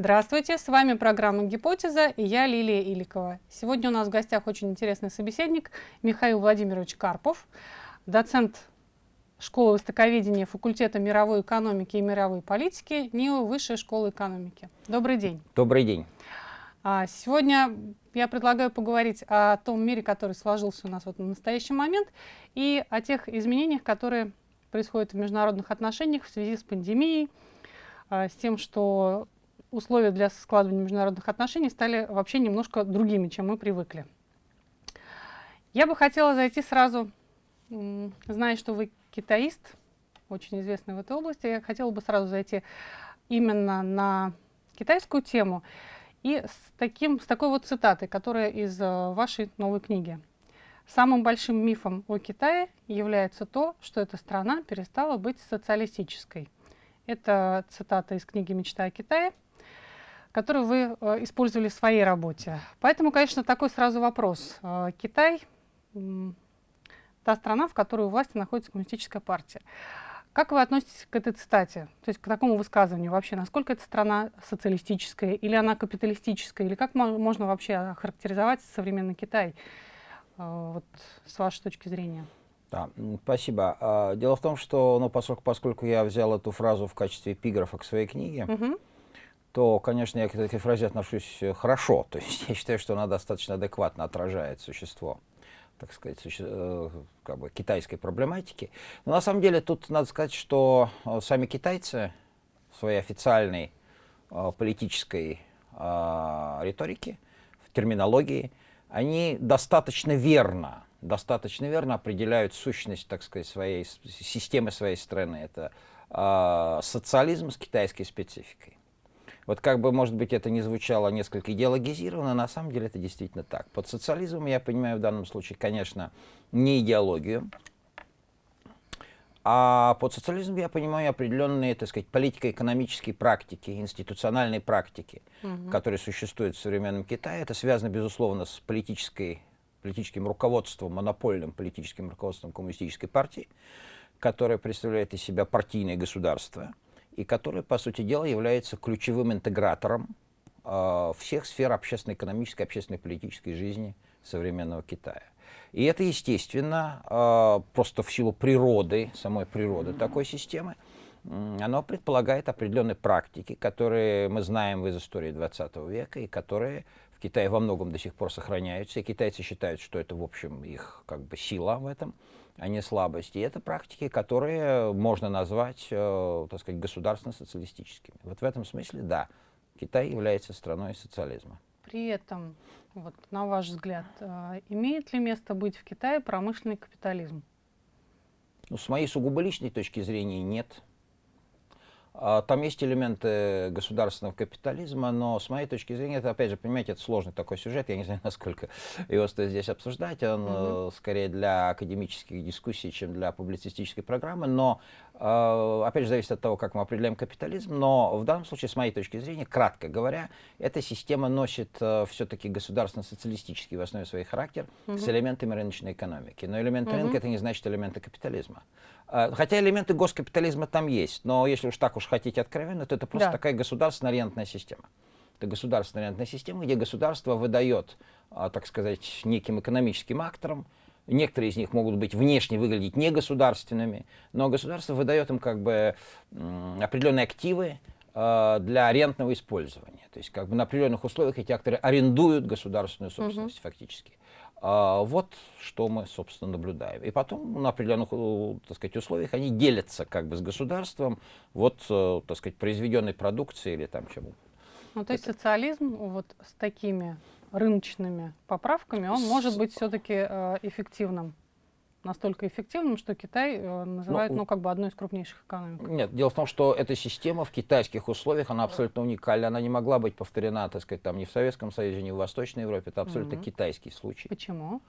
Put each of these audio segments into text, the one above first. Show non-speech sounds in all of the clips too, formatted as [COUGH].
Здравствуйте, с вами программа «Гипотеза» и я Лилия Иликова. Сегодня у нас в гостях очень интересный собеседник Михаил Владимирович Карпов, доцент школы востоковедения факультета мировой экономики и мировой политики НИО Высшей школы экономики. Добрый день. Добрый день. А, сегодня я предлагаю поговорить о том мире, который сложился у нас вот в настоящий момент, и о тех изменениях, которые происходят в международных отношениях в связи с пандемией, а, с тем, что условия для складывания международных отношений стали вообще немножко другими, чем мы привыкли. Я бы хотела зайти сразу, зная, что вы китаист, очень известный в этой области, я хотела бы сразу зайти именно на китайскую тему и с, таким, с такой вот цитатой, которая из э, вашей новой книги. Самым большим мифом о Китае является то, что эта страна перестала быть социалистической. Это цитата из книги «Мечта о Китае», которую вы э, использовали в своей работе. Поэтому, конечно, такой сразу вопрос. Э, Китай — та страна, в которой у власти находится коммунистическая партия. Как вы относитесь к этой цитате, то есть к такому высказыванию вообще? Насколько эта страна социалистическая или она капиталистическая? Или как можно вообще охарактеризовать современный Китай э, вот, с вашей точки зрения? Да, спасибо. А, дело в том, что ну, поскольку, поскольку я взял эту фразу в качестве эпиграфа к своей книге, угу то, конечно, я к этой фразе отношусь э, хорошо. [LAUGHS] То есть я считаю, что она достаточно адекватно отражает существо так сказать. Э, как бы китайской проблематики. Но на самом деле тут надо сказать, что э, сами китайцы в своей официальной политической риторике, в терминологии, они достаточно верно, достаточно верно определяют сущность, так сказать, своей системы своей страны. Это социализм с китайской спецификой. Вот как бы, может быть, это не звучало несколько идеологизированно, на самом деле это действительно так. Под социализмом я понимаю в данном случае, конечно, не идеологию, а под социализмом я понимаю определенные, так сказать, политико-экономические практики, институциональные практики, угу. которые существуют в современном Китае. Это связано, безусловно, с политической, политическим руководством, монопольным политическим руководством коммунистической партии, которая представляет из себя партийное государство – и который, по сути дела, является ключевым интегратором э, всех сфер общественно-экономической, общественно-политической жизни современного Китая. И это, естественно, э, просто в силу природы, самой природы такой системы, оно предполагает определенные практики, которые мы знаем из истории 20 века и которые в Китае во многом до сих пор сохраняются. И китайцы считают, что это, в общем, их как бы сила в этом а не слабости. И это практики, которые можно назвать, э, так сказать, государственно-социалистическими. Вот в этом смысле, да, Китай является страной социализма. При этом, вот, на ваш взгляд, э, имеет ли место быть в Китае промышленный капитализм? Ну, с моей сугубо личной точки зрения, нет. А, там есть элементы государственного капитализма, но с моей точки зрения, это, опять же, понимаете, это сложный такой сюжет, я не знаю, [LAUGHS] насколько его стоит здесь обсуждать, он угу. скорее для академических дискуссий, чем для публицистической программы, но, опять же, зависит от того, как мы определяем капитализм, но в данном случае, с моей точки зрения, кратко говоря, эта система носит э, все-таки государственно-социалистический в основе своей характер угу. с элементами рыночной экономики. Но элементы угу. рынка — это не значит элементы капитализма. Хотя элементы госкапитализма там есть, но если уж так уж хотите откровенно, то это просто да. такая государственно-ориентная система. Это государственно-ориентная система, где государство выдает, так сказать, неким экономическим акторам, некоторые из них могут быть внешне выглядеть негосударственными, но государство выдает им как бы определенные активы а, для арендного использования. То есть как бы на определенных условиях эти акторы арендуют государственную собственность угу. фактически. А, вот что мы, собственно, наблюдаем. И потом на определенных, э, так сказать, условиях они делятся как бы с государством вот, э, так сказать, произведенной продукцией или там чему. Ну, то есть Это... социализм вот с такими рыночными поправками, он может быть все-таки э, эффективным настолько эффективным, что Китай э, называют, ну, ну, как бы одной из крупнейших экономик. Нет, дело в том, что эта система в китайских условиях, она абсолютно уникальна, она не могла быть повторена, так сказать, там ни в Советском Союзе, ни в Восточной Европе, это абсолютно угу. китайский случай. Почему?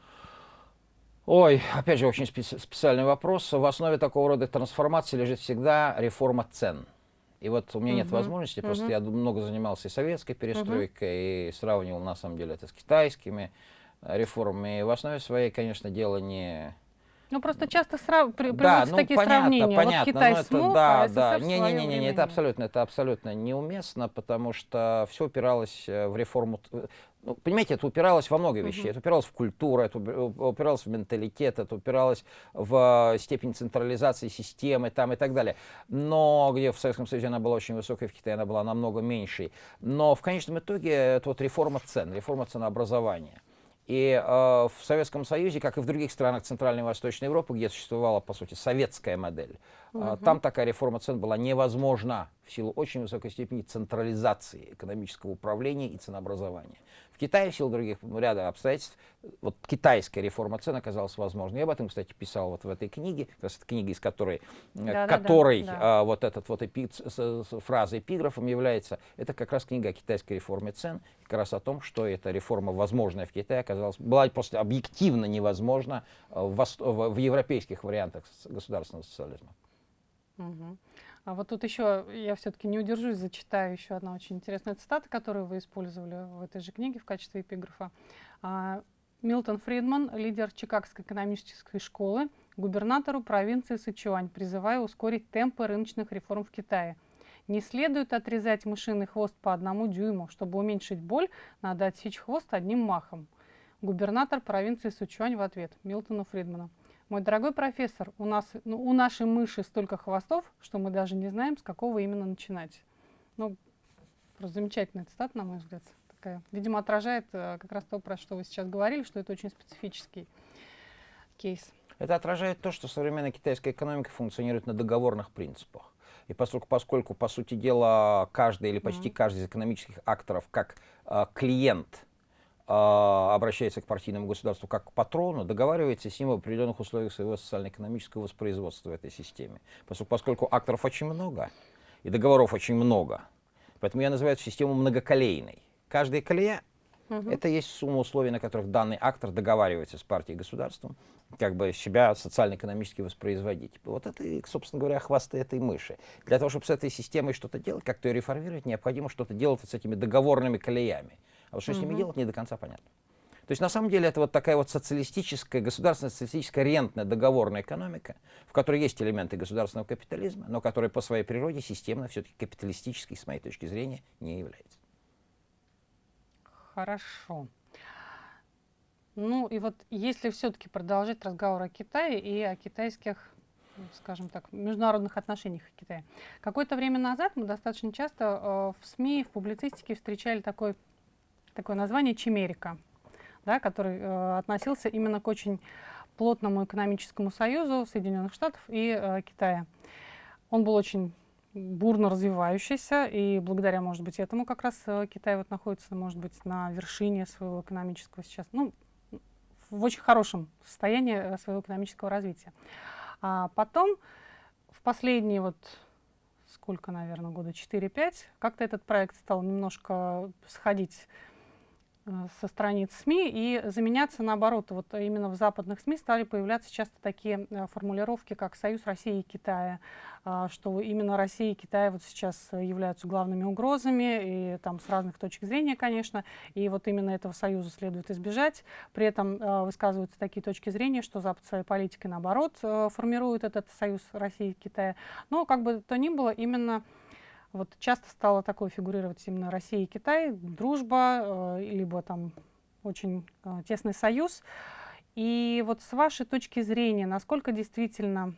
Ой, опять же, очень специ специальный вопрос. В основе такого рода трансформации лежит всегда реформа цен. И вот у меня нет возможности, просто я много занимался и советской перестройкой, и сравнивал, на самом деле, это с китайскими реформами. И в основе своей, конечно, дело не Ну просто часто срав... при... да, ну, такие понятно, сравнения. Понятно, вот Китай это, смог, да, а да. Не, не, не, не, не, это абсолютно, это абсолютно неуместно, потому что все упиралось э, в реформу. Ну, понимаете, это упиралось во много вещей. -huh. Это упиралось в культуру, это упиралось в менталитет, это упиралось в степень централизации системы там и так далее. Но где в Советском Союзе она была очень высокой, в Китае она была намного меньшей. Но в конечном итоге это вот реформа цен, реформа ценообразования. И э, в Советском Союзе, как и в других странах Центральной и Восточной Европы, где существовала, по сути, советская модель, угу. э, там такая реформа цен была невозможна в силу очень высокой степени централизации экономического управления и ценообразования. Китае в силу других ну, ряда обстоятельств вот китайская реформа цен оказалась возможной. Я об этом, кстати, писал вот в этой книге, как раз книга, из которой, э, да, которой да, да. А, вот этот вот эпи, с, с, с фраза эпиграфом является, это как раз книга о китайской реформе цен, как раз о том, что эта реформа, возможная в Китае, оказалась, была просто объективно невозможна э, в, в, в европейских вариантах государственного социализма. Угу. А вот тут еще, я все-таки не удержусь, зачитаю еще одна очень интересная цитата, которую вы использовали в этой же книге в качестве эпиграфа. А, Милтон Фридман, лидер Чикагской экономической школы, губернатору провинции Сычуань, призывая ускорить темпы рыночных реформ в Китае. Не следует отрезать мышиный хвост по одному дюйму. Чтобы уменьшить боль, надо отсечь хвост одним махом. Губернатор провинции Сычуань в ответ Милтону Фридману. Мой дорогой профессор, у, нас, ну, у нашей мыши столько хвостов, что мы даже не знаем, с какого именно начинать. Ну, просто замечательная цитата, на мой взгляд. Такая, видимо, отражает э, как раз то, про что вы сейчас говорили, что это очень специфический кейс. Это отражает то, что современная китайская экономика функционирует на договорных принципах. И поскольку, поскольку по сути дела, каждый или почти mm -hmm. каждый из экономических акторов как э, клиент обращается к партийному государству как к патрону, договаривается с ним в определенных условиях своего социально-экономического воспроизводства в этой системе. Поскольку, поскольку акторов очень много, и договоров очень много, поэтому я называю эту систему многоколейной. Каждая колея угу. это есть сумма условий, на которых данный актор договаривается с партией и государством, как бы себя социально-экономически воспроизводить. Вот это, собственно говоря, хвосты этой мыши. Для того, чтобы с этой системой что-то делать, как-то ее реформировать, необходимо что-то делать вот с этими договорными колеями. А вот что угу. с ними делать, не до конца понятно. То есть на самом деле это вот такая вот социалистическая, государственная социалистическая рентная договорная экономика, в которой есть элементы государственного капитализма, но которая по своей природе системно все-таки капиталистической, с моей точки зрения, не является. Хорошо. Ну и вот если все-таки продолжать разговор о Китае и о китайских, скажем так, международных отношениях в Китае. Какое-то время назад мы достаточно часто э, в СМИ, в публицистике встречали такой такое название «Чимерика», да, который э, относился именно к очень плотному экономическому союзу Соединенных Штатов и э, Китая. Он был очень бурно развивающийся, и благодаря, может быть, этому как раз э, Китай вот находится, может быть, на вершине своего экономического сейчас, ну, в очень хорошем состоянии э, своего экономического развития. А потом, в последние вот сколько, наверное, года 4-5, как-то этот проект стал немножко сходить со страниц СМИ и заменяться наоборот. Вот именно в западных СМИ стали появляться часто такие э, формулировки, как «Союз России и Китая», э, что именно Россия и Китай вот сейчас являются главными угрозами, и там с разных точек зрения, конечно, и вот именно этого союза следует избежать. При этом высказываются такие точки зрения, что Запад своей политикой, наоборот, формирует этот союз России и Китая. Но как бы то ни было, именно вот часто стало такое фигурировать именно Россия и Китай, дружба, э, либо там очень э, тесный союз. И вот с вашей точки зрения, насколько действительно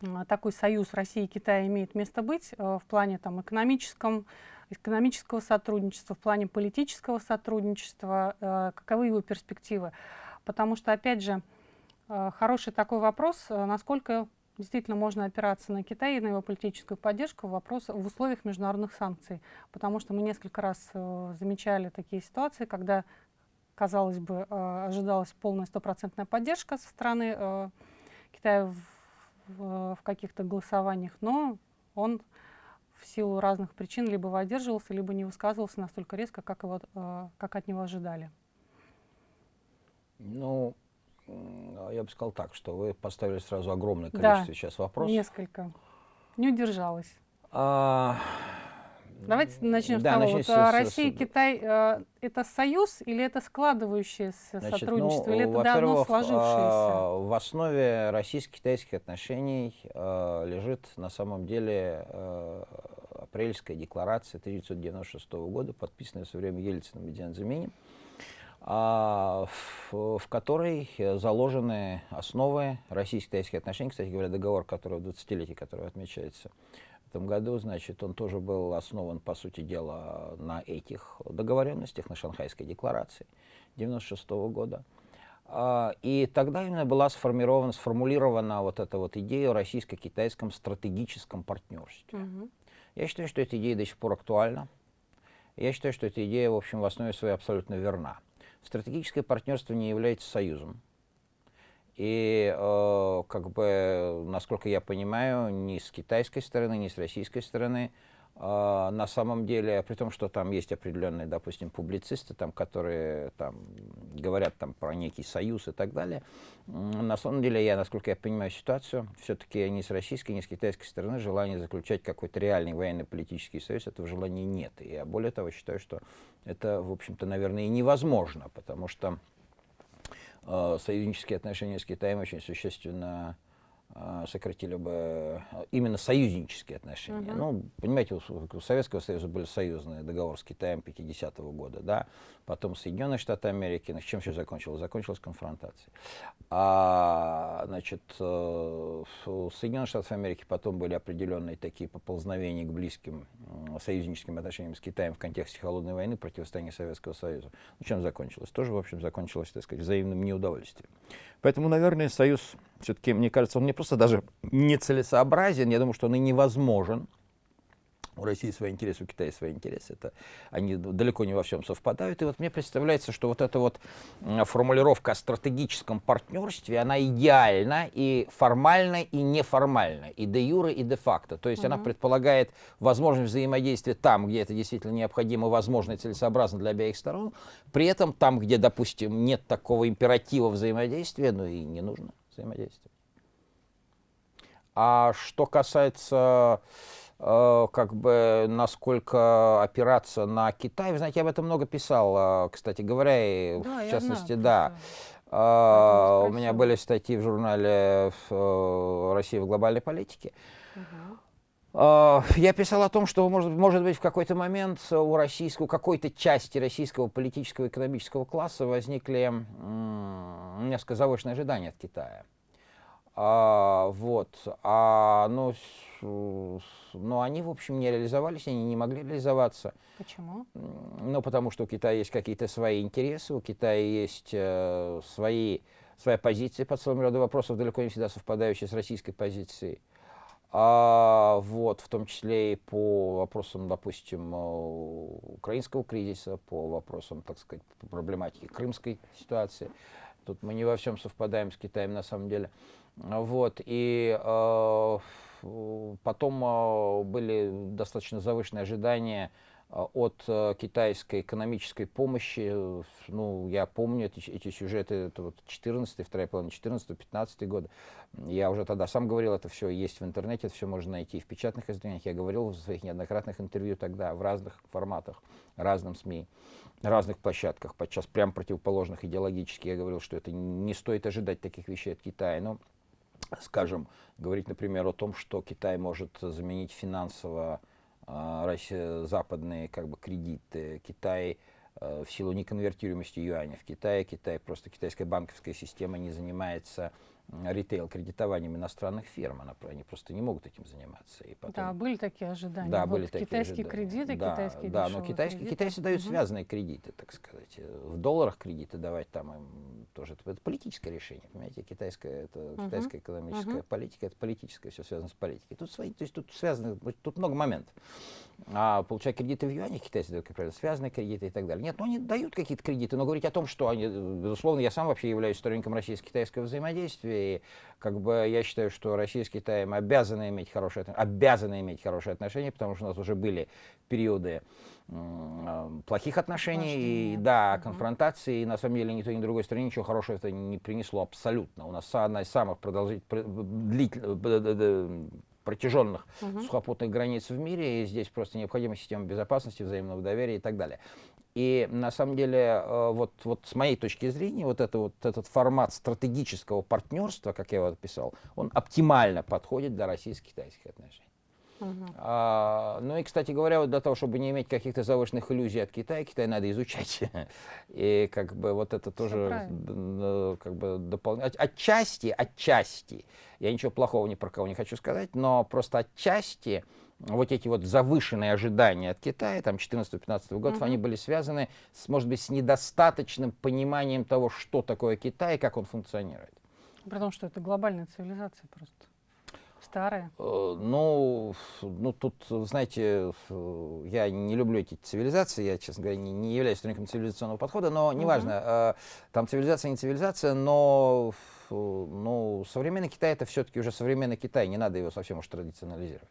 э, такой союз России и Китая имеет место быть в плане там, экономическом, экономического сотрудничества, в плане политического сотрудничества, каковы его перспективы? Потому что, опять же, хороший такой вопрос, насколько действительно можно опираться на Китай и на его политическую поддержку в, вопрос, в условиях международных санкций. Потому что мы несколько раз э, замечали такие ситуации, когда, казалось бы, э, ожидалась полная стопроцентная поддержка со стороны э, Китая в, в, в каких-то голосованиях, но он в силу разных причин либо воздерживался, либо не высказывался настолько резко, как, его, э, как от него ожидали. Ну, я бы сказал так, что вы поставили сразу огромное количество да, сейчас вопросов. несколько. Не удержалась. А, Давайте начнем да, с того. Вот, с, а, Россия и Китай э, это союз или это складывающееся Значит, сотрудничество, ну, или это давно сложившееся? Э, в основе российско-китайских отношений э, лежит на самом деле э, апрельская декларация 1996 года, подписанная в свое время Ельциным и Дзянзименем, а, в, в которой заложены основы российско-китайских отношений. Кстати говоря, договор, который в 20-летие, который отмечается в этом году, значит, он тоже был основан, по сути дела, на этих договоренностях, на Шанхайской декларации 1996 года. А, и тогда именно была сформирована, сформулирована вот эта вот идея о российско-китайском стратегическом партнерстве. Угу. Я считаю, что эта идея до сих пор актуальна. Я считаю, что эта идея, в общем, в основе своей абсолютно верна. Стратегическое партнерство не является союзом. И, э, как бы, насколько я понимаю, ни с китайской стороны, ни с российской стороны на самом деле, при том, что там есть определенные, допустим, публицисты, там, которые там, говорят там, про некий союз и так далее, на самом деле, я, насколько я понимаю ситуацию, все-таки ни с российской, ни с китайской стороны желания заключать какой-то реальный военно-политический союз, этого желания нет. И я более того считаю, что это, в общем-то, наверное, и невозможно, потому что Э, союзнические отношения с Китаем очень существенно сократили бы э, именно союзнические отношения. Uh -huh. Ну, понимаете, у, у Советского Союза были союзные договоры с Китаем 50-го года, да, потом Соединенные Штаты Америки, с чем все закончилось? Закончилось конфронтацией. А, значит, у Соединенных Штатов Америки потом были определенные такие поползновения к близким союзническим отношениям с Китаем в контексте холодной войны, противостояния Советского Союза. Ну, чем закончилось? Тоже, в общем, закончилось, так сказать, взаимным неудовольствием. Поэтому, наверное, союз, все-таки, мне кажется, он не просто даже нецелесообразен, я думаю, что он и невозможен. У России свои интересы, у Китая свои интересы. Это, они далеко не во всем совпадают. И вот мне представляется, что вот эта вот формулировка о стратегическом партнерстве, она идеальна и формальна, и неформальна, и де юре, и де факто. То есть угу. она предполагает возможность взаимодействия там, где это действительно необходимо, возможно и целесообразно для обеих сторон. При этом там, где, допустим, нет такого императива взаимодействия, ну и не нужно взаимодействия. А что касается как бы насколько опираться на Китай. Вы знаете, я об этом много писал, э, кстати говоря, и да, в частности, знаю, да. Uh, у меня были статьи в журнале «Россия в глобальной политике». Uh Я писал о том, что, может, может быть, в какой-то момент у российского, какой-то части российского политического и экономического класса возникли несколько завышенные ожидания от Китая. А, вот. А, ну, но они, в общем, не реализовались, они не могли реализоваться. Почему? Ну, потому что у Китая есть какие-то свои интересы, у Китая есть э, свои, своя позиция по целому ряду вопросов, далеко не всегда совпадающая с российской позицией. А, вот, в том числе и по вопросам, допустим, э, украинского кризиса, по вопросам, так сказать, проблематики крымской ситуации. Тут мы не во всем совпадаем с Китаем на самом деле. Вот, и э, потом э, были достаточно завышенные ожидания от э, китайской экономической помощи. Ну, я помню эти, эти сюжеты, это вот 14 вторая половина 14 15 год. Я уже тогда сам говорил, это все есть в интернете, это все можно найти в печатных изданиях. Я говорил в своих неоднократных интервью тогда в разных форматах, разным СМИ разных площадках, подчас прям противоположных идеологически. Я говорил, что это не стоит ожидать таких вещей от Китая. Но скажем, говорить, например, о том, что Китай может заменить финансово э, западные как бы, кредиты. Китай э, в силу неконвертируемости юаня в Китае, Китай, просто китайская банковская система не занимается ритейл-кредитованием иностранных фирм. Она, они просто не могут этим заниматься. И потом... Да, были такие ожидания. Да, вот были такие китайские ожидания. кредиты, да, китайские Да, но китайские, кредиты. китайцы дают угу. связанные кредиты, так сказать. В долларах кредиты давать там им тоже. Это, это политическое решение, понимаете? Китайская, это, угу. китайская экономическая угу. политика, это политическое, все связано с политикой. Тут, свои, то есть, тут связано, тут много моментов. А получая кредиты в юанях, китайцы дают, как правило, связанные кредиты и так далее. Нет, ну они дают какие-то кредиты, но говорить о том, что они, безусловно, я сам вообще являюсь сторонником российско-китайского взаимодействия, и как бы я считаю, что Россия с Китаем обязаны иметь хорошие, обязаны иметь хорошие отношения, потому что у нас уже были периоды плохих отношений, Важнее. и, да, угу. конфронтации, и на самом деле ни той, ни другой стране ничего хорошего это не принесло абсолютно. У нас одна из самых продолжительных, протяженных угу. сухопутных границ в мире, и здесь просто необходима система безопасности, взаимного доверия и так далее. И на самом деле, э, вот, вот с моей точки зрения, вот, это, вот этот формат стратегического партнерства, как я его описал, он оптимально подходит для российско-китайских отношений. Uh-huh. А, ну и, кстати говоря, вот для того, чтобы не иметь каких-то завышенных иллюзий от Китая, Китай надо изучать. [LAUGHS] и как бы вот это тоже как бы дополнять. Отчасти, отчасти, я ничего плохого ни про кого не хочу сказать, но просто отчасти вот эти вот завышенные ожидания от Китая, там 14-15 годов, uh-huh. они были связаны, с, может быть, с недостаточным пониманием того, что такое Китай и как он функционирует. Потому что это глобальная цивилизация просто. Старая. Э, ну, ну, тут, знаете, я не люблю эти цивилизации, я, честно говоря, не, не являюсь сторонником цивилизационного подхода, но неважно, uh-huh. там цивилизация не цивилизация, но ну, современный Китай это все-таки уже современный Китай, не надо его совсем уж традиционализировать.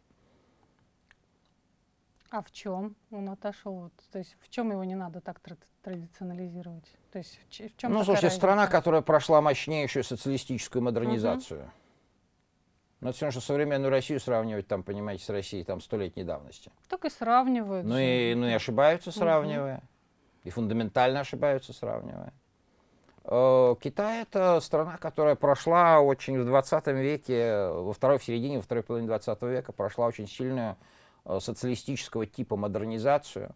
А в чем он отошел? То есть в чем его не надо так традиционализировать? То есть в, в чем Ну, слушайте, разница? страна, которая прошла мощнейшую социалистическую модернизацию. Угу. Это все равно, что современную Россию сравнивать, там, понимаете, с Россией там столетней давности. Так и сравнивают. Ну и, ну и ошибаются, сравнивая. Угу. И фундаментально ошибаются, сравнивая. Э, Китай это страна, которая прошла очень в 20 веке, во второй, в середине, во второй половине 20 века прошла очень сильную социалистического типа модернизацию,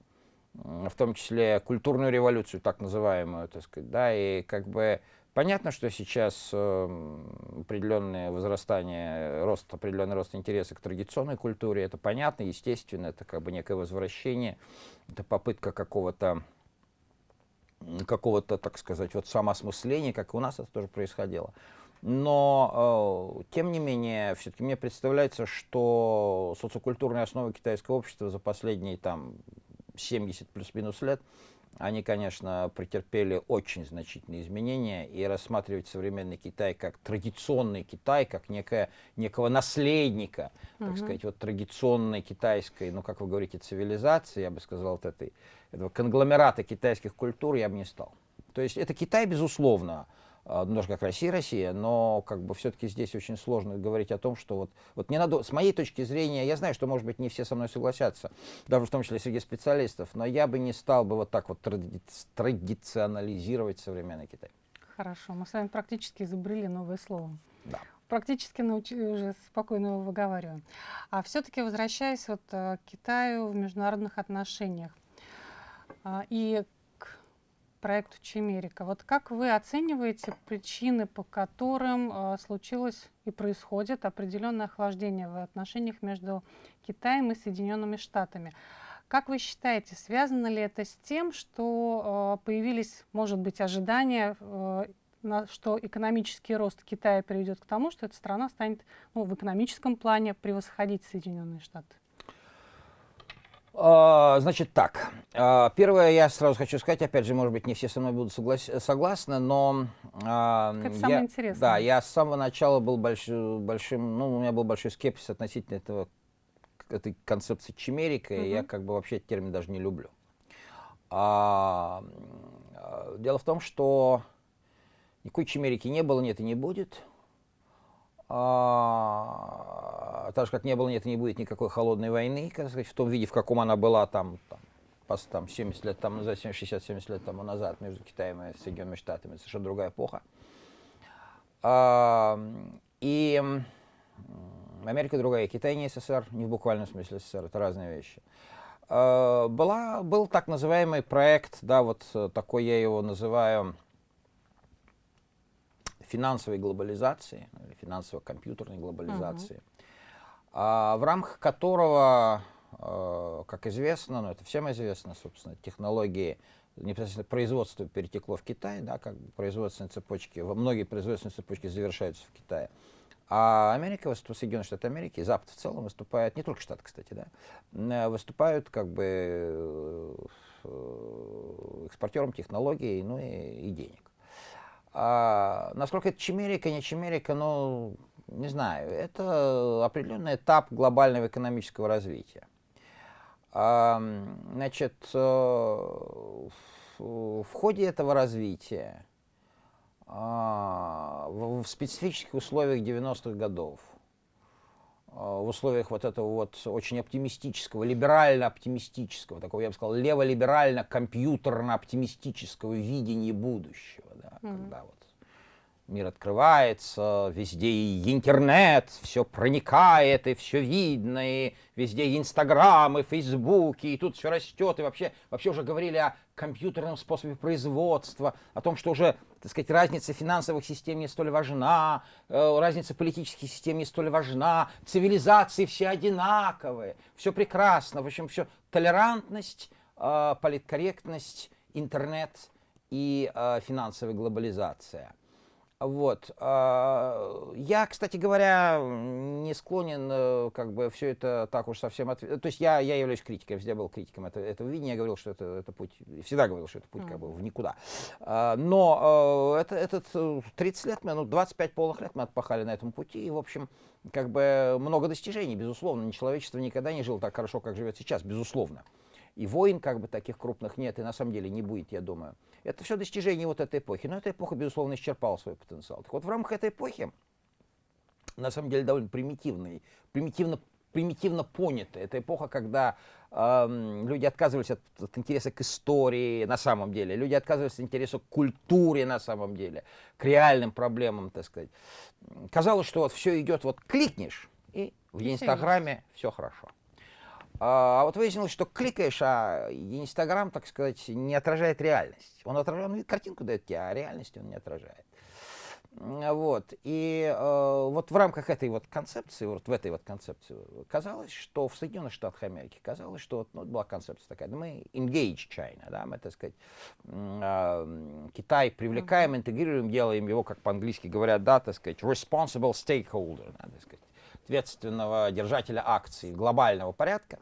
в том числе культурную революцию, так называемую, так сказать, да, и как бы понятно, что сейчас э, определенное возрастание, рост, определенный рост интереса к традиционной культуре, это понятно, естественно, это как бы некое возвращение, это попытка какого-то какого-то, так сказать, вот самоосмысления, как у нас это тоже происходило. Но, э, тем не менее, все-таки мне представляется, что социокультурные основы китайского общества за последние там 70 плюс-минус лет, они, конечно, претерпели очень значительные изменения, и рассматривать современный Китай как традиционный Китай, как некое, некого наследника, uh-huh. так сказать, вот традиционной китайской, ну, как вы говорите, цивилизации, я бы сказал, вот этой, этого конгломерата китайских культур я бы не стал. То есть это Китай, безусловно, немножко как Россия, Россия, но как бы все-таки здесь очень сложно говорить о том, что вот, вот не надо, с моей точки зрения, я знаю, что, может быть, не все со мной согласятся, даже в том числе среди специалистов, но я бы не стал бы вот так вот тради традиционализировать современный Китай. Хорошо, мы с вами практически изобрели новое слово. Да. Практически научили, уже спокойно его выговариваем. А все-таки возвращаясь вот э, к Китаю в международных отношениях, а, и проекту Чемерика. Вот как вы оцениваете причины, по которым э, случилось и происходит определенное охлаждение в отношениях между Китаем и Соединенными Штатами? Как вы считаете, связано ли это с тем, что э, появились, может быть, ожидания, э, что экономический рост Китая приведет к тому, что эта страна станет ну, в экономическом плане превосходить Соединенные Штаты? А, значит так, а, первое я сразу хочу сказать, опять же, может быть, не все со мной будут соглас согласны, но... А, это самое я, интересное. Да, я с самого начала был больш, большим, ну, у меня был большой скепсис относительно этого, этой концепции чимерика, угу. и я как бы вообще этот термин даже не люблю. А, дело в том, что никакой чимерики не было, нет и не будет. А, так же, как не было, нет и не будет никакой холодной войны, как сказать, в том виде, в каком она была там, там, там 70 лет тому назад, 60-70 лет тому назад между Китаем и Соединенными Штатами. Совершенно другая эпоха. А, и Америка другая, Китай не СССР, не в буквальном смысле СССР, это разные вещи. А, была, был так называемый проект, да, вот такой я его называю, финансовой глобализации, финансово-компьютерной глобализации, uh а, в рамках которого, а, как известно, ну это всем известно, собственно, технологии непосредственно производство перетекло в Китай, да, как производственные цепочки, многие производственные цепочки завершаются в Китае. А Америка, Соединенные Штаты Америки, Запад в целом выступает, не только Штаты, кстати, да, выступают как бы э, экспортером технологий, ну и, и денег. А, насколько это чимерика, не чимерика, ну, не знаю. Это определенный этап глобального экономического развития. А, значит, э, в, ходе этого развития а, в, специфических условиях 90-х годов в условиях вот этого вот очень оптимистического, либерально-оптимистического, такого, я бы сказал, лево-либерально-компьютерно-оптимистического видения будущего, да, mm-hmm. когда вот мир открывается, везде и интернет, все проникает, и все видно, и везде и Инстаграм, и Фейсбук, и тут все растет, и вообще, вообще уже говорили о компьютерном способе производства, о том, что уже, так сказать, разница финансовых систем не столь важна, э, разница политических систем не столь важна, цивилизации все одинаковые, все прекрасно, в общем, все толерантность, э, политкорректность, интернет и э, финансовая глобализация – вот. А, я, кстати говоря, не склонен э, как бы все это так уж совсем... От... То есть я, я являюсь критиком, везде был критиком этого, этого видения, я говорил, что это, это путь, всегда говорил, что это путь как бы в никуда. А, но э, это, этот 30 лет, мы, ну 25 полных лет мы отпахали на этом пути, и, в общем, как бы много достижений, безусловно. Человечество никогда не жило так хорошо, как живет сейчас, безусловно. И войн как бы таких крупных нет, и на самом деле не будет, я думаю. Это все достижение вот этой эпохи. Но эта эпоха, безусловно, исчерпала свой потенциал. Так вот, в рамках этой эпохи, на самом деле, довольно примитивный, примитивно примитивно понятая. Это эпоха, когда э, люди отказывались от, от интереса к истории на самом деле, люди отказывались от интереса к культуре на самом деле, к реальным проблемам, так сказать. Казалось, что вот все идет, вот кликнешь, и в Инстаграме все хорошо. А, а вот выяснилось, что кликаешь, а Инстаграм, так сказать, не отражает реальность. Он отражает, он картинку дает тебе, а реальность он не отражает. Вот. И э, вот в рамках этой вот концепции, вот в этой вот концепции, казалось, что в Соединенных Штатах Америки, казалось, что вот, ну, была концепция такая, да, мы engage China, да, мы, так сказать, э, Китай привлекаем, интегрируем, делаем его, как по-английски говорят, да, так сказать, responsible stakeholder, да, так сказать, ответственного держателя акций глобального порядка.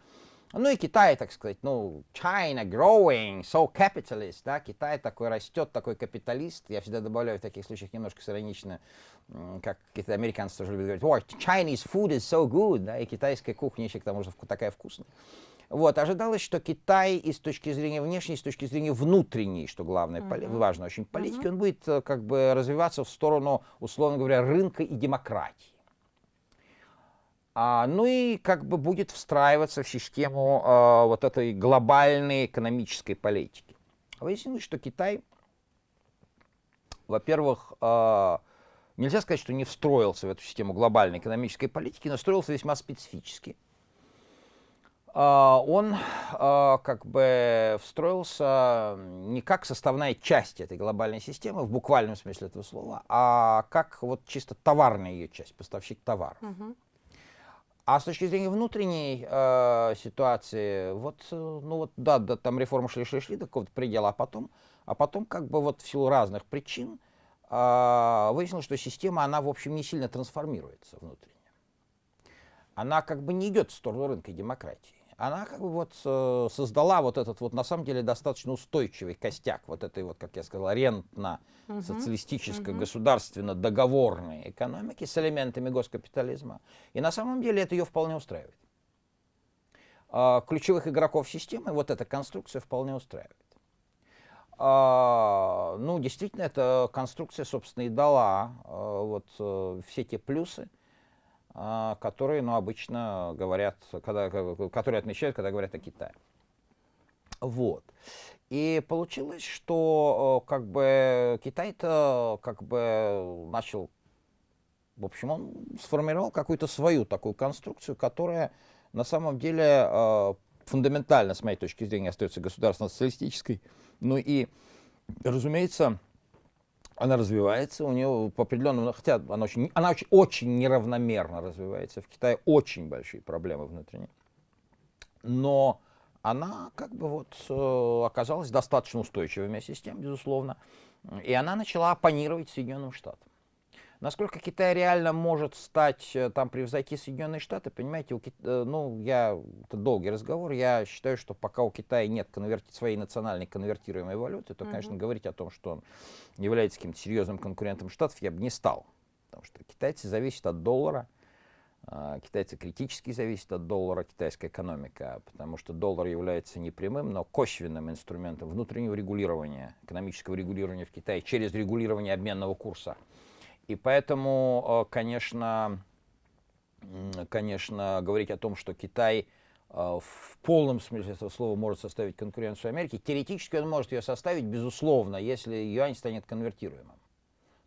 Ну и Китай, так сказать, ну, China growing, so capitalist, да, Китай такой растет, такой капиталист. Я всегда добавляю в таких случаях немножко иронично, как какие-то американцы тоже любят говорить, oh, Chinese food is so good, да, и китайская кухня еще к тому же такая вкусная. Вот, ожидалось, что Китай и с точки зрения внешней, и с точки зрения внутренней, что главное, uh-huh. поли- важно очень, политики, uh-huh. он будет э, как бы развиваться в сторону, условно говоря, рынка и демократии. А, ну и как бы будет встраиваться в систему а, вот этой глобальной экономической политики. Выяснилось, что Китай, во-первых, а, нельзя сказать, что не встроился в эту систему глобальной экономической политики, но встроился весьма специфически. Он как бы встроился не как составная часть этой глобальной системы в буквальном смысле этого слова, а как вот чисто товарная ее часть, поставщик товаров. Uh-huh. А с точки зрения внутренней э, ситуации, вот, э, ну вот, да, да, там реформы шли-шли-шли до какого-то предела, а потом, а потом как бы вот в силу разных причин э, выяснилось, что система, она, в общем, не сильно трансформируется внутренне. Она как бы не идет в сторону рынка и демократии она как бы вот э, создала вот этот вот на самом деле достаточно устойчивый костяк вот этой вот, как я сказал, рентно-социалистической, угу. государственно-договорной экономики с элементами госкапитализма. И на самом деле это ее вполне устраивает. А, ключевых игроков системы вот эта конструкция вполне устраивает. А, ну, действительно, эта конструкция, собственно, и дала а, вот э, все те плюсы, которые, ну, обычно говорят, когда, которые отмечают, когда говорят о Китае. Вот. И получилось, что как бы Китай-то как бы начал, в общем, он сформировал какую-то свою такую конструкцию, которая на самом деле а, фундаментально, с моей точки зрения, остается государственно-социалистической. Ну и, разумеется, она развивается, у нее по определенному, хотя она очень, она очень, очень неравномерно развивается. В Китае очень большие проблемы внутренние. Но она как бы вот э, оказалась достаточно устойчивой вместе с тем, безусловно. И она начала оппонировать Соединенным Штатам. Насколько Китай реально может стать, э, там, превзойти Соединенные Штаты, понимаете, у Кит... Э, ну, я, это долгий разговор, я считаю, что пока у Китая нет конверти... своей национальной конвертируемой валюты, то, конечно, mm-hmm. говорить о том, что он является каким-то серьезным конкурентом Штатов, я бы не стал. Потому что китайцы зависят от доллара, а, китайцы критически зависят от доллара, китайская экономика, потому что доллар является не прямым, но косвенным инструментом внутреннего регулирования, экономического регулирования в Китае через регулирование обменного курса. И поэтому, э, конечно, конечно, говорить о том, что Китай а, в полном смысле этого слова может составить конкуренцию Америке. Теоретически он может ее составить, безусловно, если юань станет конвертируемым.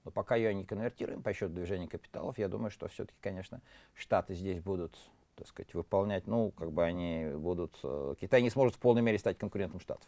Но пока юань не конвертируем по счету движения капиталов, я думаю, что все-таки, конечно, Штаты здесь будут так сказать, выполнять, ну, как бы они будут, э, Китай не сможет в полной мере стать конкурентом Штатов.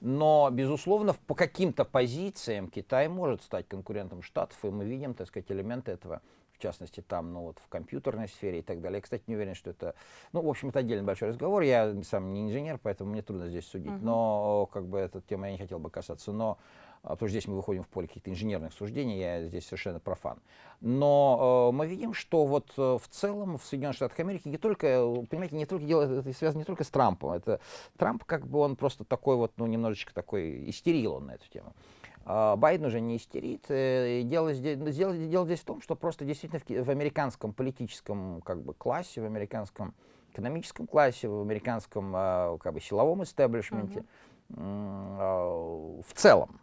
Но, безусловно, по каким-то позициям Китай может стать конкурентом Штатов, и мы видим, так сказать, элементы этого в частности, там, ну, вот в компьютерной сфере и так далее. Я, кстати, не уверен, что это, ну, в общем, это отдельный большой разговор. Я сам не инженер, поэтому мне трудно здесь судить. Uh-huh. Но, как бы, эта тема я не хотел бы касаться. Но потому что здесь мы выходим в поле каких-то инженерных суждений, я здесь совершенно профан. Но э, мы видим, что вот э, в целом в Соединенных Штатах Америки не только, понимаете, не только дело это связано не только с Трампом, это Трамп как бы он просто такой вот, ну, немножечко такой истерил он на эту тему. А, Байден уже не истерит. Э, дело здесь, дело, дело здесь в том, что просто действительно в, в американском политическом как бы, классе, в американском экономическом классе, в американском а, как бы, силовом истеблишменте, uh-huh. в целом,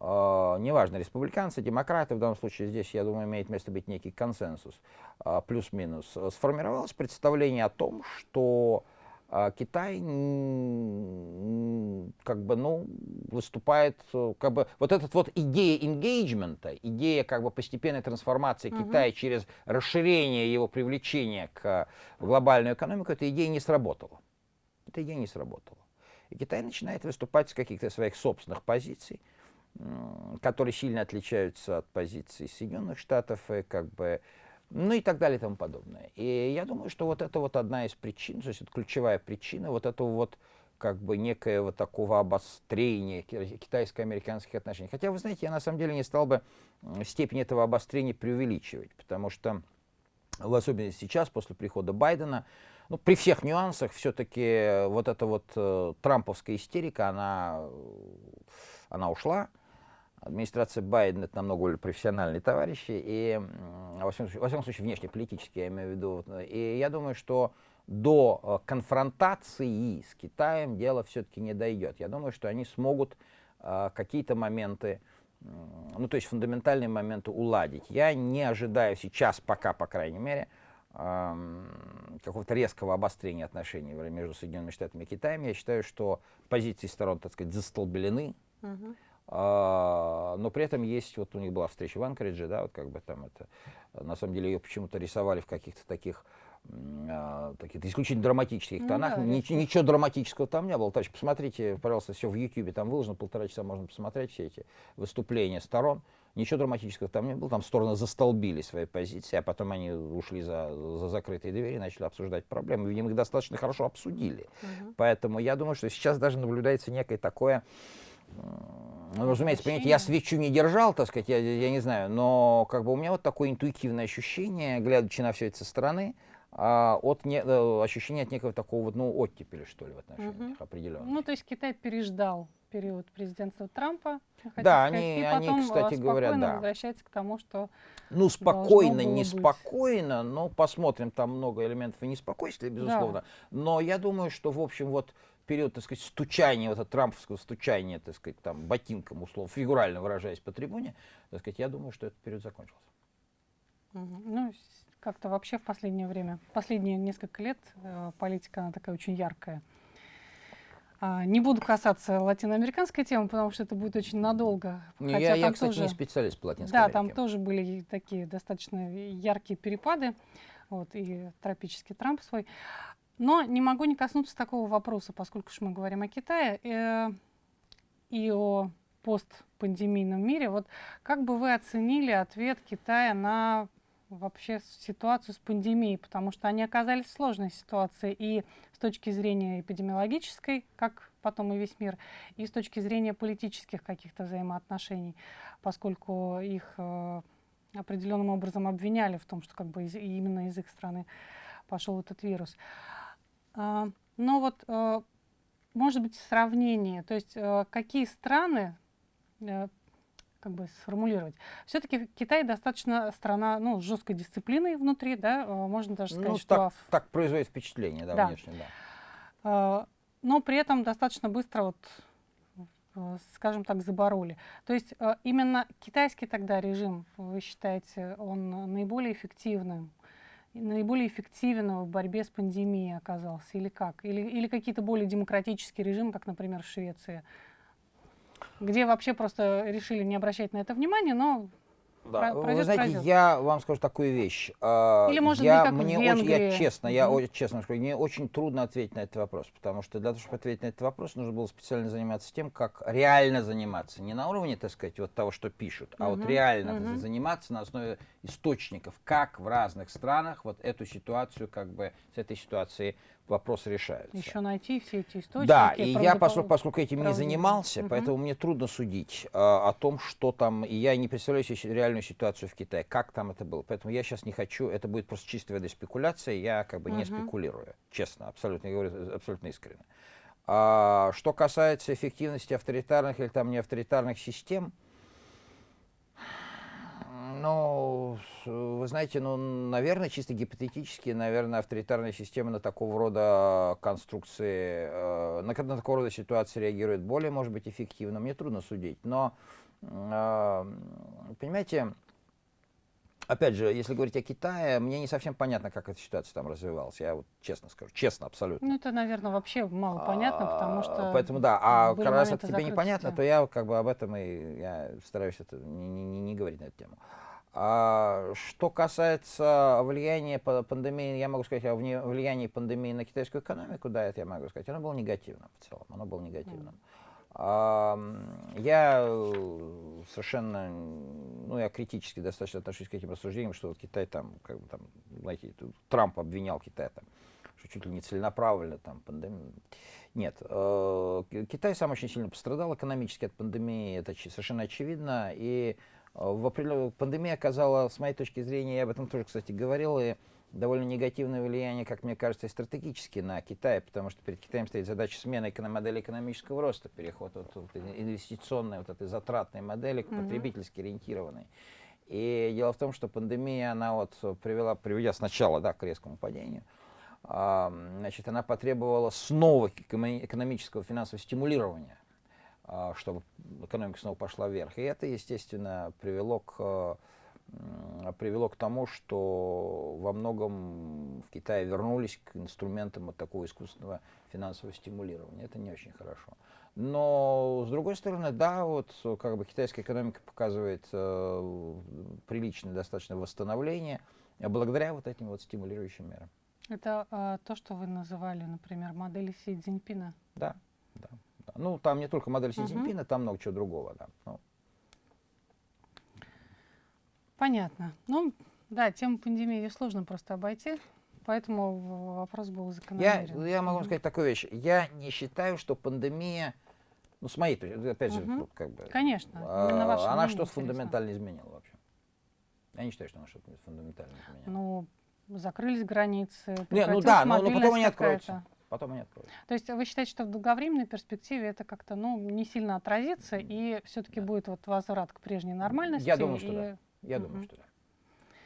неважно, республиканцы, демократы, в данном случае здесь, я думаю, имеет место быть некий консенсус, плюс-минус, сформировалось представление о том, что а Китай как бы, ну, выступает, э, как бы, вот этот вот идея engagement, идея как бы постепенной трансформации uh-huh. Китая через расширение его привлечения к глобальную экономику, эта идея не сработала. Эта идея не сработала. И Китай начинает выступать с каких-то своих собственных позиций, которые сильно отличаются от позиций Соединенных Штатов, и как бы ну и так далее и тому подобное. И я думаю, что вот это вот одна из причин, то есть это ключевая причина вот этого вот как бы некоего такого обострения китайско-американских отношений. Хотя, вы знаете, я на самом деле не стал бы степень этого обострения преувеличивать, потому что, в особенности сейчас, после прихода Байдена, ну, при всех нюансах, все-таки вот эта вот э, трамповская истерика, она, она ушла, администрация Байдена это намного более профессиональные товарищи, и, во всяком, случае, во всяком случае, внешнеполитически, я имею в виду. И я думаю, что до э, конфронтации с Китаем дело все-таки не дойдет. Я думаю, что они смогут э, какие-то моменты, ну, то есть фундаментальные моменты уладить. Я не ожидаю сейчас, пока, по крайней мере, какого-то резкого обострения отношений между Соединенными Штатами и Китаем. Я считаю, что позиции сторон, так сказать, застолбелены. Uh-huh. А, но при этом есть, вот у них была встреча в Анкоридже, да, вот как бы там это, на самом деле ее почему-то рисовали в каких-то таких а, таких исключительно драматических ну, тонах. Да, ничего, ничего драматического там не было. Товарищ, посмотрите, пожалуйста, все в Ютьюбе там выложено, полтора часа можно посмотреть все эти выступления сторон. Ничего драматического там не было, там стороны застолбили свои позиции, а потом они ушли за, за закрытые двери и начали обсуждать проблемы. Видимо, их достаточно хорошо обсудили. Угу. Поэтому я думаю, что сейчас даже наблюдается некое такое ну, разумеется, понимаете, я свечу не держал, так сказать, я, я не знаю, но как бы у меня вот такое интуитивное ощущение, глядячи на все это со стороны, а, от не, э, ощущения от некого такого вот, ну, оттепели, что ли, в отношениях угу. определенно. Ну, то есть Китай переждал период президентства Трампа, да, сказать, они, и потом они, кстати говоря, да. возвращается к тому, что Ну, спокойно, неспокойно, но посмотрим, там много элементов и неспокойствия, безусловно. Да. Но я думаю, что, в общем, вот период, так сказать, стучания, вот это трамповского стучания, так сказать, там, ботинком, условно, фигурально выражаясь по трибуне, так сказать, я думаю, что этот период закончился. Ну, как-то вообще в последнее время, последние несколько лет э, политика, она такая очень яркая. А, не буду касаться латиноамериканской темы, потому что это будет очень надолго. Не, Хотя я, я, кстати, тоже, не специалист по Латинской Да, Америке. там тоже были такие достаточно яркие перепады, вот, и тропический Трамп свой. Но не могу не коснуться такого вопроса, поскольку мы говорим о Китае э, и о постпандемийном мире. Вот как бы вы оценили ответ Китая на вообще ситуацию с пандемией, потому что они оказались в сложной ситуации и с точки зрения эпидемиологической, как потом и весь мир, и с точки зрения политических каких-то взаимоотношений, поскольку их э, определенным образом обвиняли в том, что как бы из, именно из их страны пошел этот вирус. А, но вот, э, может быть, сравнение, то есть э, какие страны, э, как бы сформулировать. Все-таки Китай достаточно страна, ну, с жесткой дисциплиной внутри, да, можно даже сказать, ну, что... Так, так производит впечатление, да, да. внешне, да. Но при этом достаточно быстро вот скажем так, забороли. То есть именно китайский тогда режим, вы считаете, он наиболее эффективным наиболее эффективен в борьбе с пандемией оказался? Или как? Или, или какие-то более демократические режимы, как, например, в Швеции? Где вообще просто решили не обращать на это внимания, но да. Вы знаете, пройдет. я вам скажу такую вещь. А, Или может я, быть, как мне в Венгрии. Очень, я честно, я очень, честно скажу, мне очень трудно ответить на этот вопрос, потому что для того, чтобы ответить на этот вопрос, нужно было специально заниматься тем, как реально заниматься. Не на уровне, так сказать, вот того, что пишут, а угу. вот реально угу. заниматься на основе источников, как в разных странах вот эту ситуацию, как бы с этой ситуацией вопрос решается. Еще найти все эти источники. Да, и я, поскольку, поскольку этим не занимался, угу. поэтому мне трудно судить э, о том, что там, и я не представляю себе реальную ситуацию в Китае, как там это было. Поэтому я сейчас не хочу, это будет просто чистая вода спекуляция, я как бы угу. не спекулирую, честно, абсолютно, я говорю абсолютно искренне. А, что касается эффективности авторитарных или там не авторитарных систем, ну, вы знаете, ну, наверное, чисто гипотетически, наверное, авторитарная система на такого рода конструкции, э, на, на такого рода ситуации реагирует более, может быть, эффективно. Мне трудно судить. Но, э, понимаете, опять же, если говорить о Китае, мне не совсем понятно, как эта ситуация там развивалась. Я вот честно скажу, честно, абсолютно. Ну, это, наверное, вообще мало понятно, потому что... Поэтому, да, а раз это тебе непонятно, то я как бы об этом и я стараюсь это не, не, не говорить на эту тему. А, что касается влияния пандемии, я могу сказать о влиянии пандемии на китайскую экономику, да, это я могу сказать, оно было негативным в целом, оно было негативным. Я совершенно, ну, я критически достаточно отношусь к этим рассуждениям, что вот Китай там, как бы там, знаете, Трамп обвинял Китай там, что чуть ли не целенаправленно там пандемия. Нет, э, Китай сам очень сильно пострадал экономически от пандемии, это совершенно очевидно, и в апреле пандемия оказала, с моей точки зрения, я об этом тоже, кстати, говорил, и довольно негативное влияние, как мне кажется, стратегически на Китай, потому что перед Китаем стоит задача смены модели экономического роста, переход от, от инвестиционной, вот этой затратной модели к потребительски ориентированной. И дело в том, что пандемия, она вот привела, приведя сначала да, к резкому падению, а, значит, она потребовала снова экономического финансового стимулирования чтобы экономика снова пошла вверх. И это, естественно, привело к, привело к тому, что во многом в Китае вернулись к инструментам вот такого искусственного финансового стимулирования. Это не очень хорошо. Но, с другой стороны, да, вот как бы китайская экономика показывает э, приличное достаточно восстановление благодаря вот этим вот стимулирующим мерам. Это э, то, что вы называли, например, модели Си Цзиньпина? Да, да. Ну, там не только модель Си Цзиньпина, угу. там много чего другого. Да. Ну. Понятно. Ну, да, тему пандемии ее сложно просто обойти, поэтому вопрос был закономерен. Я, я могу угу. сказать такую вещь. Я не считаю, что пандемия, ну, с моей точки опять же, угу. как бы... Конечно, а, она что-то фундаментально изменила вообще. Я не считаю, что она что-то фундаментально изменила. Ну, закрылись границы. Не, ну да, но, но потом они откроются потом они откроются. То есть вы считаете, что в долговременной перспективе это как-то ну, не сильно отразится, и все-таки да. будет вот возврат к прежней нормальности? Я думаю, что и... да. Я угу. думаю, что да.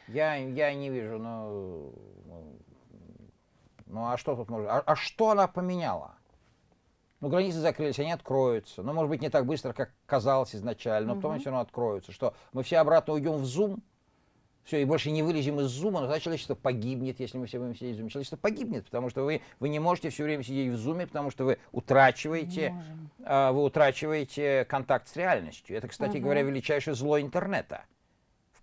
Я, я не вижу, ну, ну, ну а что тут может... А, а что она поменяла? Ну, границы закрылись, они откроются. Ну, может быть, не так быстро, как казалось изначально, но угу. потом они все равно откроются. Что, мы все обратно уйдем в Zoom? Все, и больше не вылезем из зума, но тогда человечество погибнет, если мы все будем сидеть в зуме. Человечество погибнет, потому что вы, вы не можете все время сидеть в зуме, потому что вы утрачиваете, э, вы утрачиваете контакт с реальностью. Это, кстати угу. говоря, величайшее зло интернета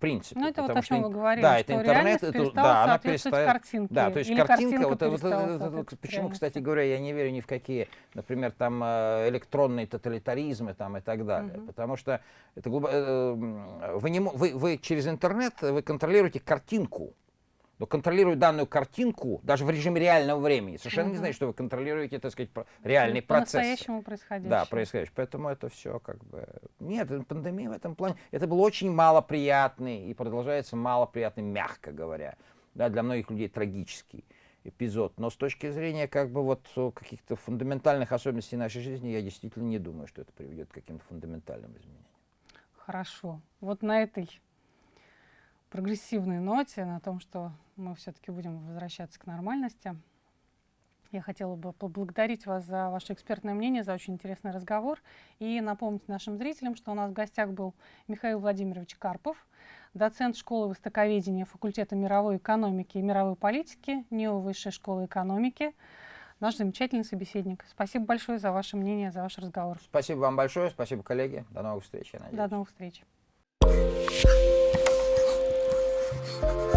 принципе. Ну, это вот о чем что, вы говорили, да, это интернет, это, да, она перестает, картинке. Да, то есть Или картинка, вот, вот, вот, почему, кстати говоря, я не верю ни в какие, например, там э, электронные тоталитаризмы там и так далее, угу. потому что это глубоко, э, вы, не, вы, вы через интернет вы контролируете картинку, но контролируя данную картинку, даже в режиме реального времени, совершенно угу. не значит, что вы контролируете, так сказать, реальный По процесс. По-настоящему происходящее. Да, происходящее. Поэтому это все как бы... Нет, пандемия в этом плане... Это был очень малоприятный и продолжается малоприятный, мягко говоря, да, для многих людей трагический эпизод. Но с точки зрения как бы вот каких-то фундаментальных особенностей нашей жизни, я действительно не думаю, что это приведет к каким-то фундаментальным изменениям. Хорошо. Вот на этой прогрессивной ноте, на том, что мы все-таки будем возвращаться к нормальности. Я хотела бы поблагодарить вас за ваше экспертное мнение, за очень интересный разговор и напомнить нашим зрителям, что у нас в гостях был Михаил Владимирович Карпов, доцент школы востоковедения факультета мировой экономики и мировой политики НИО Высшей школы экономики, наш замечательный собеседник. Спасибо большое за ваше мнение, за ваш разговор. Спасибо вам большое, спасибо, коллеги. До новых встреч, я надеюсь. До новых встреч. Thank you.